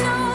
so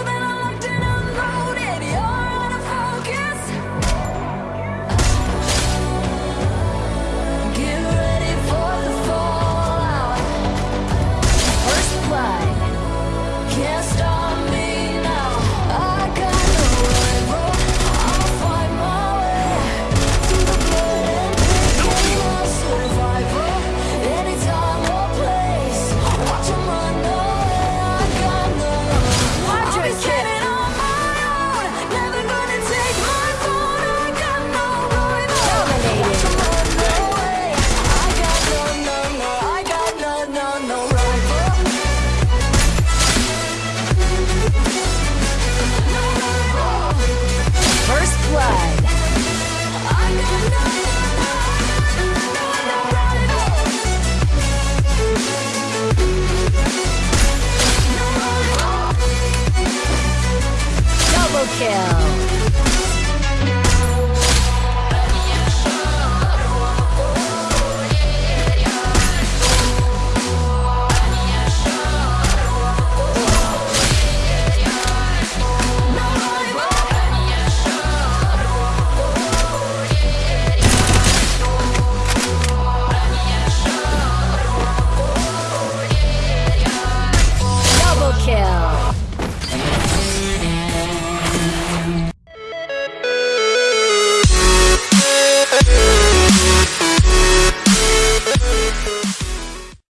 Skill.